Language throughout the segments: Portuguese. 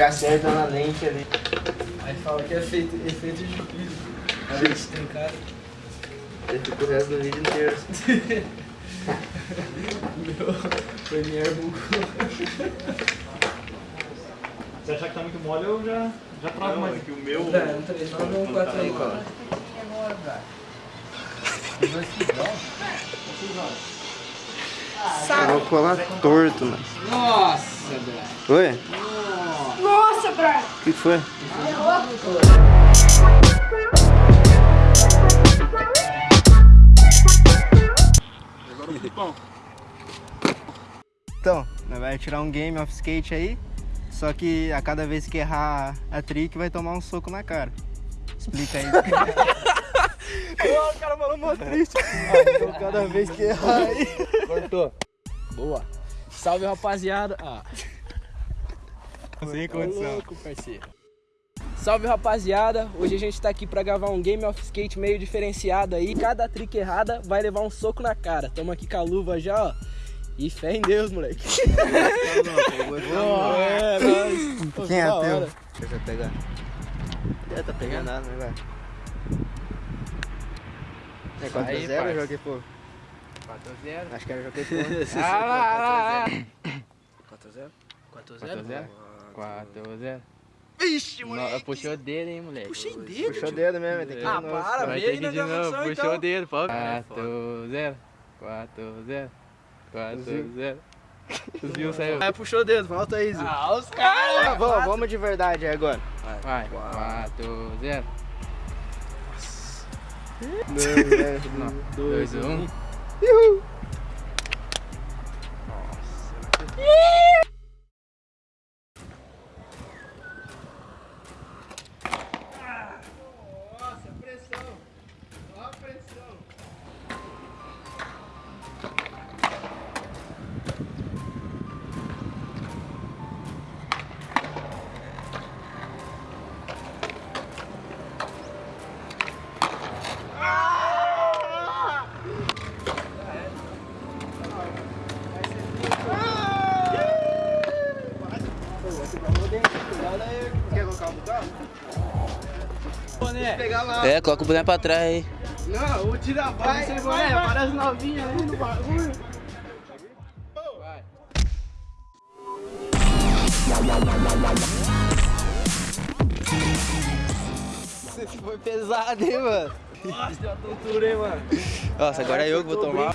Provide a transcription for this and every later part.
Já acerta na lente ali. Aí fala que é efeito, efeito de piso. A gente tem cara. Eu fico o resto do vídeo inteiro. Meu Premiere bugou. Se achar que tá muito mole, eu já, já travo mais. que o meu... É, um 3, 9 ou um 4 aí, mano. Eu vou colar torto, mano. Nossa, velho. Oi? Nossa, Brian! O que foi? Então, nós vai tirar um game of skate aí, só que a cada vez que errar a trick vai tomar um soco na cara. Explica aí. o cara falou mó triste. então cada vez que errar aí. Cortou. Boa. Salve, rapaziada. Ah. Sem Ô, louco, parceiro. Salve rapaziada, hoje a gente tá aqui pra gravar um Game of Skate meio diferenciado aí. Cada trick errada vai levar um soco na cara. Tamo aqui com a luva já, ó. E fé em Deus, moleque. Boa, é, nóis. Pô, Quem é teu? Deixa eu pegar. É, tá pegando nada, né, velho? É 4x0 Aí, eu joguei por. 4x0. Acho que era joguei por. Ah lá, lá, lá. 4x0? 4x0? 4x0. Vixe, Puxou o dedo, hein, moleque. Puxei dedo. Puxou o dedo mesmo, tem que ir Ah, para, Vai aí que na ir de novo. gravação Puxou então. o dedo, pô. 4x0. 4x0. 4x0. Os Bill saiu. Vai, puxou o dedo, volta aí, Zé. Ah, os caras. Ah, vamos, vamos de verdade aí agora. Vai. 4x0. 2x1. Quer colocar o Pegar lá. É, coloca o boneco pra trás aí. Não, o tira vai, sem boné, parece novinha ali no bagulho. Esse foi pesado, hein, mano? Nossa, tontura, hein, mano. Nossa, agora é eu que vou tomar.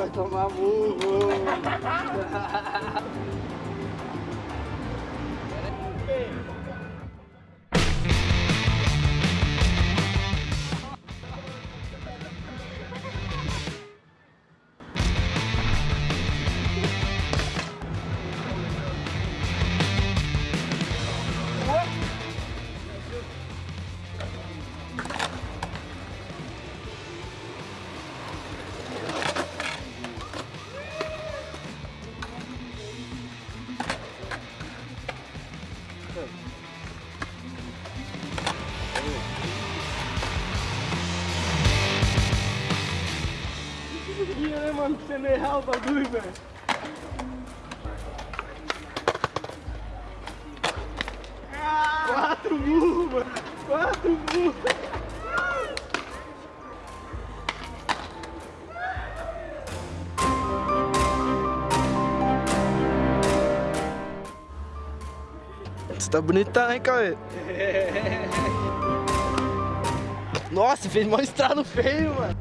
vai tomar burro. Aí, tremer real o bagulho, velho. Quatro burros, mano. Quatro burros. Você tá bonitão, hein, Cauê? Nossa, fez mó estralo feio, mano.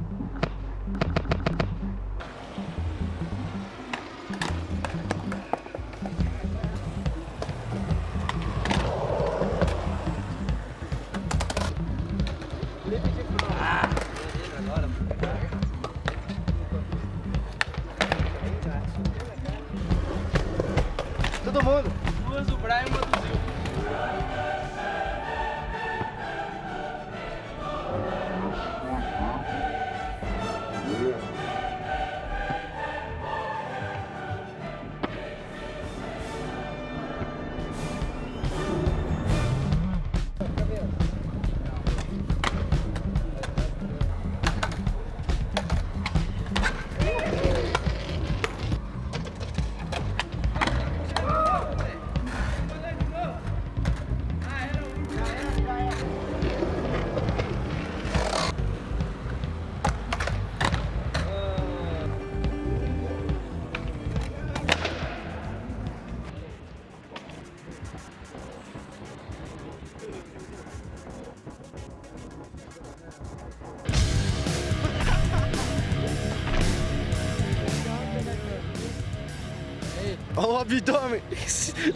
Olha o abdômen.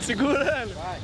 Segurando. Vai,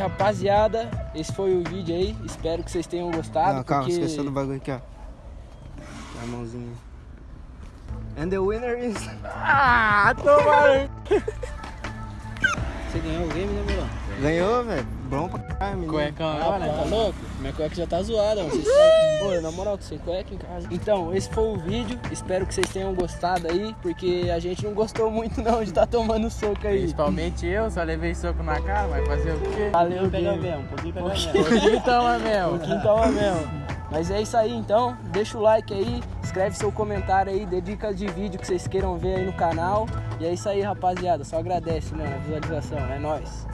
rapaziada, esse foi o vídeo aí. Espero que vocês tenham gostado. Não, calma, porque... esqueceu do bagulho aqui, ó. A mãozinha. And the winner is... Ah, toma! Você ganhou o game, né, Milão? Ganhou, velho. Bom pra caralho, menino. Cuecão, Ah, olha. tá louco? Minha cueca já tá zoada, mano. Vocês. Pô, na moral, tô sem cueca em casa. Então, esse foi o vídeo. Espero que vocês tenham gostado aí, porque a gente não gostou muito não de tá tomando soco aí. Principalmente eu, só levei soco na cara, vai fazer o quê? Valeu, Pega game. mesmo, um pouquinho pega mesmo. Pouquinho toma mesmo. quintão é mesmo. Mas é isso aí então, deixa o like aí, escreve seu comentário aí, dê dicas de vídeo que vocês queiram ver aí no canal. E é isso aí, rapaziada. Só agradece, mano, a visualização. É nóis.